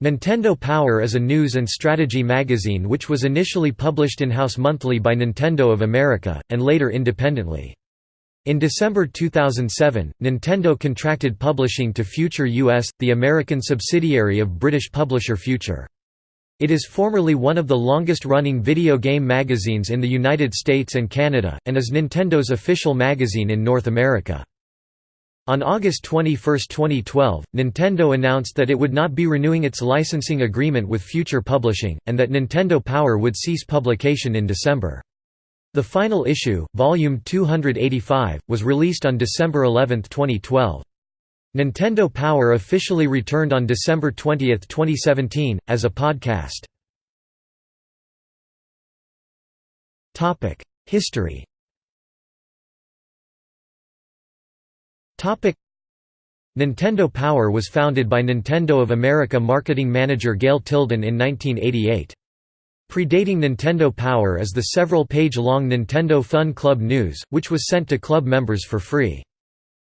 Nintendo Power is a news and strategy magazine which was initially published in-house monthly by Nintendo of America, and later independently. In December 2007, Nintendo contracted publishing to Future US, the American subsidiary of British publisher Future. It is formerly one of the longest-running video game magazines in the United States and Canada, and is Nintendo's official magazine in North America. On August 21, 2012, Nintendo announced that it would not be renewing its licensing agreement with Future Publishing, and that Nintendo Power would cease publication in December. The final issue, Volume 285, was released on December 11, 2012. Nintendo Power officially returned on December 20, 2017, as a podcast. History Nintendo Power was founded by Nintendo of America marketing manager Gail Tilden in 1988. Predating Nintendo Power is the several-page-long Nintendo Fun Club News, which was sent to club members for free.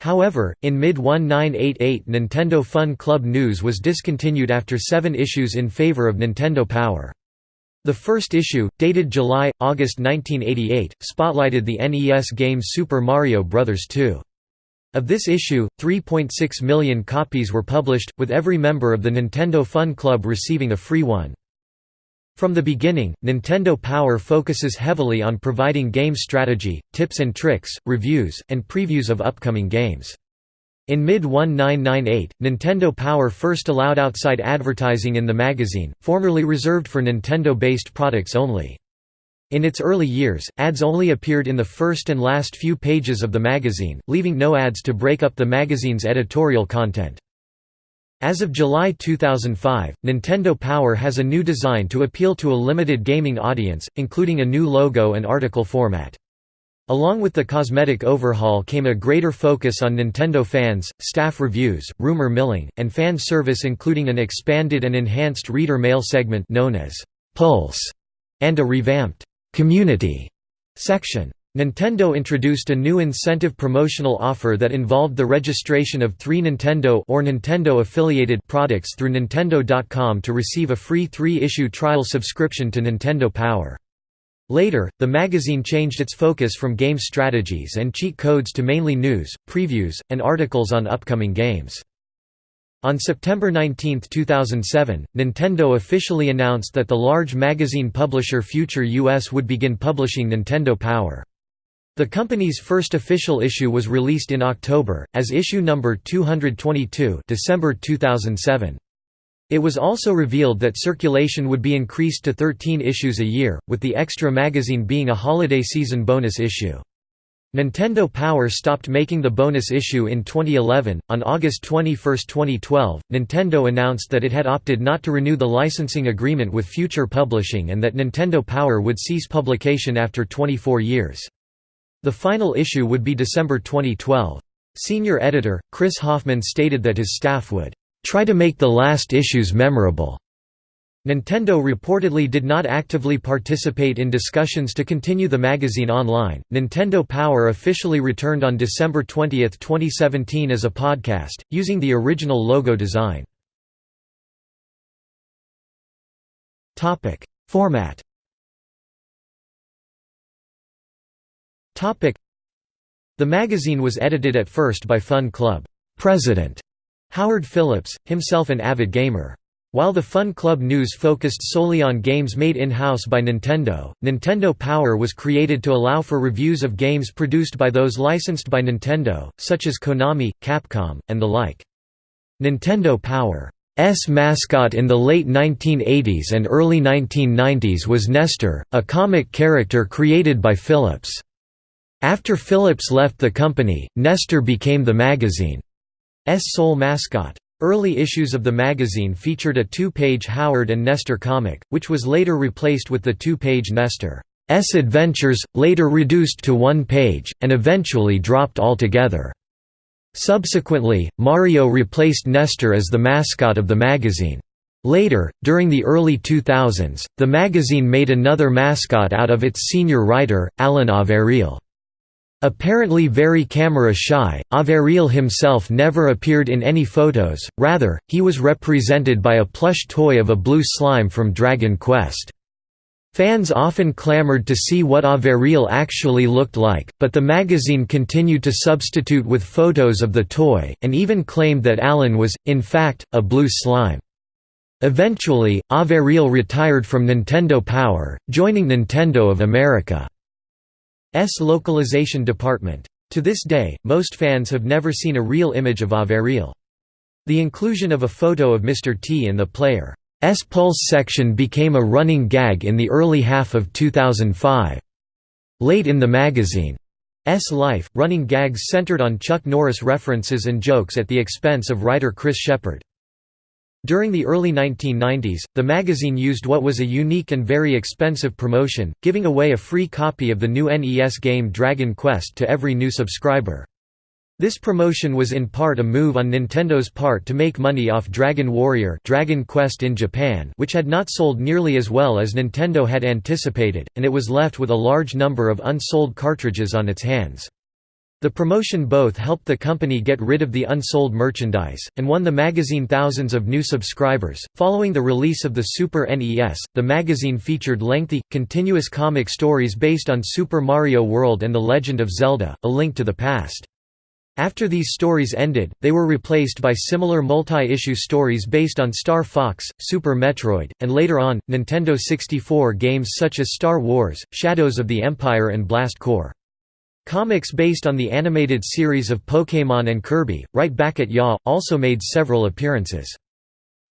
However, in mid-1988 Nintendo Fun Club News was discontinued after seven issues in favor of Nintendo Power. The first issue, dated July-August 1988, spotlighted the NES game Super Mario Bros. 2. Of this issue, 3.6 million copies were published, with every member of the Nintendo Fun Club receiving a free one. From the beginning, Nintendo Power focuses heavily on providing game strategy, tips and tricks, reviews, and previews of upcoming games. In mid-1998, Nintendo Power first allowed outside advertising in the magazine, formerly reserved for Nintendo-based products only. In its early years, ads only appeared in the first and last few pages of the magazine, leaving no ads to break up the magazine's editorial content. As of July 2005, Nintendo Power has a new design to appeal to a limited gaming audience, including a new logo and article format. Along with the cosmetic overhaul came a greater focus on Nintendo fans, staff reviews, rumor milling, and fan service including an expanded and enhanced reader mail segment known as Pulse, and a revamped Community section. Nintendo introduced a new incentive promotional offer that involved the registration of three Nintendo or Nintendo-affiliated products through Nintendo.com to receive a free three-issue trial subscription to Nintendo Power. Later, the magazine changed its focus from game strategies and cheat codes to mainly news, previews, and articles on upcoming games. On September 19, 2007, Nintendo officially announced that the large magazine publisher Future US would begin publishing Nintendo Power. The company's first official issue was released in October, as issue number 222 December 2007. It was also revealed that circulation would be increased to 13 issues a year, with the extra magazine being a holiday season bonus issue. Nintendo Power stopped making the bonus issue in 2011. On August 21, 2012, Nintendo announced that it had opted not to renew the licensing agreement with Future Publishing and that Nintendo Power would cease publication after 24 years. The final issue would be December 2012. Senior editor, Chris Hoffman stated that his staff would try to make the last issues memorable Nintendo reportedly did not actively participate in discussions to continue the magazine online. Nintendo Power officially returned on December 20, 2017 as a podcast, using the original logo design. Topic: Format. Topic: The magazine was edited at first by Fun Club president Howard Phillips, himself an avid gamer. While the Fun Club News focused solely on games made in-house by Nintendo, Nintendo Power was created to allow for reviews of games produced by those licensed by Nintendo, such as Konami, Capcom, and the like. Nintendo Power's mascot in the late 1980s and early 1990s was Nestor, a comic character created by Phillips. After Phillips left the company, Nestor became the magazine's sole mascot. Early issues of the magazine featured a two-page Howard and Nestor comic, which was later replaced with the two-page Nestor's Adventures, later reduced to one page, and eventually dropped altogether. Subsequently, Mario replaced Nestor as the mascot of the magazine. Later, during the early 2000s, the magazine made another mascot out of its senior writer, Alan Averill. Apparently very camera-shy, Averill himself never appeared in any photos, rather, he was represented by a plush toy of a blue slime from Dragon Quest. Fans often clamored to see what Averill actually looked like, but the magazine continued to substitute with photos of the toy, and even claimed that Alan was, in fact, a blue slime. Eventually, Averill retired from Nintendo Power, joining Nintendo of America. S localization department. To this day, most fans have never seen a real image of Averill. The inclusion of a photo of Mr. T in the player's Pulse section became a running gag in the early half of 2005. Late in the magazine's life, running gags centered on Chuck Norris references and jokes at the expense of writer Chris Shepperd. During the early 1990s, the magazine used what was a unique and very expensive promotion, giving away a free copy of the new NES game Dragon Quest to every new subscriber. This promotion was in part a move on Nintendo's part to make money off Dragon Warrior Dragon Quest in Japan which had not sold nearly as well as Nintendo had anticipated, and it was left with a large number of unsold cartridges on its hands. The promotion both helped the company get rid of the unsold merchandise, and won the magazine thousands of new subscribers. Following the release of the Super NES, the magazine featured lengthy, continuous comic stories based on Super Mario World and The Legend of Zelda A Link to the Past. After these stories ended, they were replaced by similar multi-issue stories based on Star Fox, Super Metroid, and later on, Nintendo 64 games such as Star Wars, Shadows of the Empire and Blast Corps. Comics based on the animated series of Pokémon and Kirby, Right Back at Ya, also made several appearances.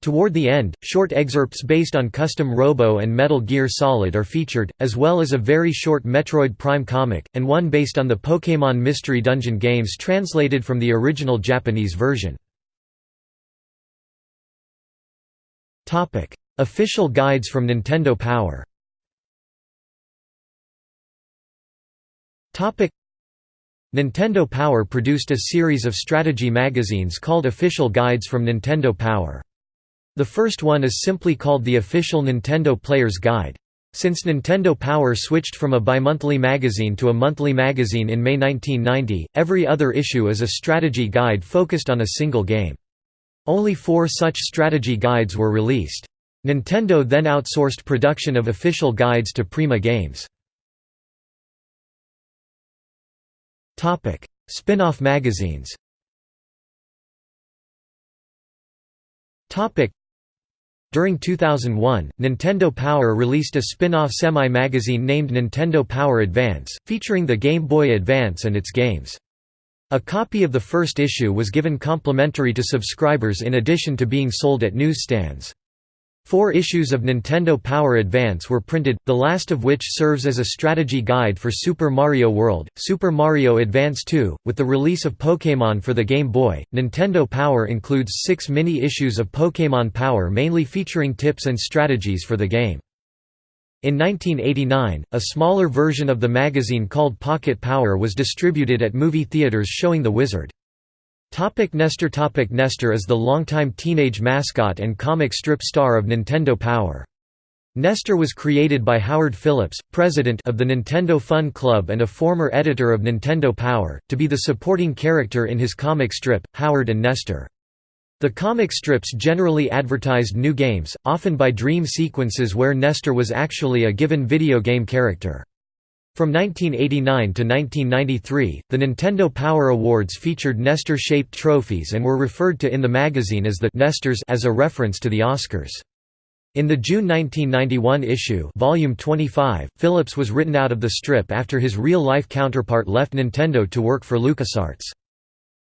Toward the end, short excerpts based on Custom Robo and Metal Gear Solid are featured, as well as a very short Metroid Prime comic, and one based on the Pokémon Mystery Dungeon games translated from the original Japanese version. Official guides from Nintendo Power Nintendo Power produced a series of strategy magazines called Official Guides from Nintendo Power. The first one is simply called the Official Nintendo Player's Guide. Since Nintendo Power switched from a bimonthly magazine to a monthly magazine in May 1990, every other issue is a strategy guide focused on a single game. Only four such strategy guides were released. Nintendo then outsourced production of official guides to Prima Games. Spin-off magazines Topic: During 2001, Nintendo Power released a spin-off semi-magazine named Nintendo Power Advance, featuring the Game Boy Advance and its games. A copy of the first issue was given complimentary to subscribers in addition to being sold at newsstands. Four issues of Nintendo Power Advance were printed, the last of which serves as a strategy guide for Super Mario World, Super Mario Advance 2. With the release of Pokémon for the Game Boy, Nintendo Power includes six mini-issues of Pokémon Power mainly featuring tips and strategies for the game. In 1989, a smaller version of the magazine called Pocket Power was distributed at movie theaters showing The Wizard. Topic Nestor Topic Nestor is the longtime teenage mascot and comic strip star of Nintendo Power. Nestor was created by Howard Phillips, president of the Nintendo Fun Club and a former editor of Nintendo Power, to be the supporting character in his comic strip, Howard and Nestor. The comic strips generally advertised new games, often by dream sequences where Nestor was actually a given video game character. From 1989 to 1993, the Nintendo Power Awards featured Nestor-shaped trophies and were referred to in the magazine as the Nestors as a reference to the Oscars. In the June 1991 issue volume 25, Phillips was written out of the strip after his real-life counterpart left Nintendo to work for LucasArts.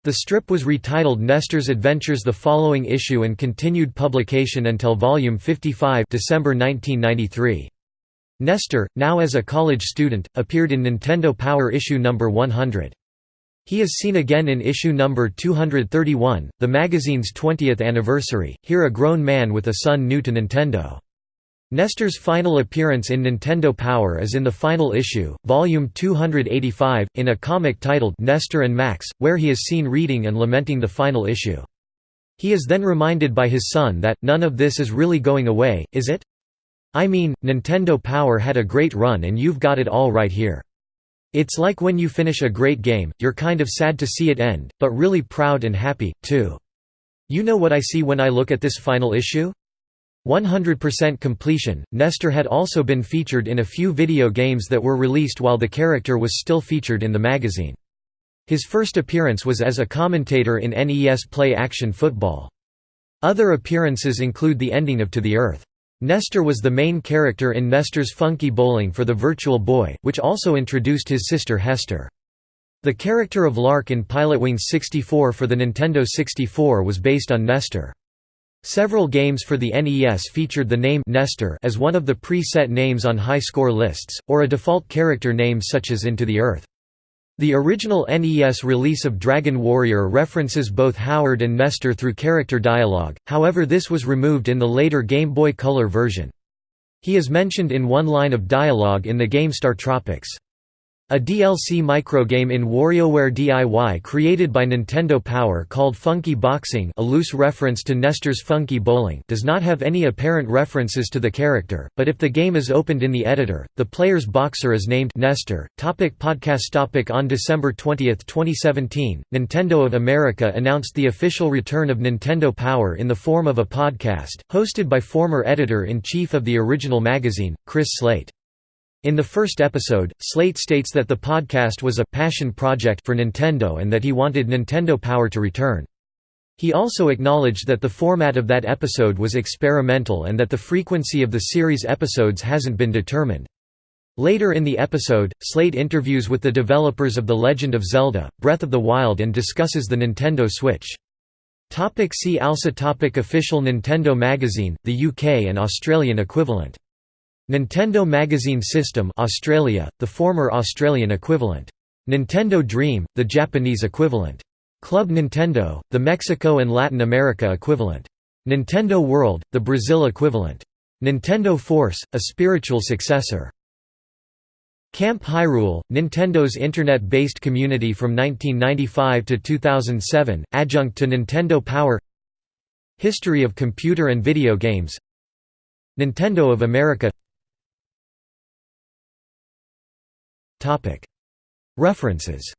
The strip was retitled Nestor's Adventures the following issue and continued publication until volume 55 December 1993. Nestor, now as a college student, appeared in Nintendo Power issue number 100. He is seen again in issue number 231, the magazine's 20th anniversary, here a grown man with a son new to Nintendo. Nestor's final appearance in Nintendo Power is in the final issue, volume 285, in a comic titled Nestor and Max, where he is seen reading and lamenting the final issue. He is then reminded by his son that, none of this is really going away, is it? I mean, Nintendo Power had a great run and you've got it all right here. It's like when you finish a great game, you're kind of sad to see it end, but really proud and happy, too. You know what I see when I look at this final issue? 100% completion. Nestor had also been featured in a few video games that were released while the character was still featured in the magazine. His first appearance was as a commentator in NES Play Action Football. Other appearances include the ending of To the Earth. Nestor was the main character in Nestor's Funky Bowling for the Virtual Boy, which also introduced his sister Hester. The character of Lark in Pilotwings 64 for the Nintendo 64 was based on Nestor. Several games for the NES featured the name Nestor as one of the pre-set names on high score lists, or a default character name such as Into the Earth. The original NES release of Dragon Warrior references both Howard and Nestor through character dialogue, however this was removed in the later Game Boy Color version. He is mentioned in one line of dialogue in the game StarTropics. A DLC microgame in WarioWare DIY created by Nintendo Power called Funky Boxing a loose reference to Nestor's Funky Bowling does not have any apparent references to the character, but if the game is opened in the editor, the player's boxer is named Nestor. Topic podcast topic On December 20, 2017, Nintendo of America announced the official return of Nintendo Power in the form of a podcast, hosted by former editor-in-chief of the original magazine, Chris Slate. In the first episode, Slate states that the podcast was a «passion project» for Nintendo and that he wanted Nintendo Power to return. He also acknowledged that the format of that episode was experimental and that the frequency of the series episodes hasn't been determined. Later in the episode, Slate interviews with the developers of The Legend of Zelda, Breath of the Wild and discusses the Nintendo Switch. Topic see also topic Official Nintendo Magazine, the UK and Australian equivalent Nintendo Magazine System Australia, the former Australian equivalent. Nintendo Dream, the Japanese equivalent. Club Nintendo, the Mexico and Latin America equivalent. Nintendo World, the Brazil equivalent. Nintendo Force, a spiritual successor. Camp Hyrule, Nintendo's internet-based community from 1995 to 2007, adjunct to Nintendo Power History of computer and video games Nintendo of America References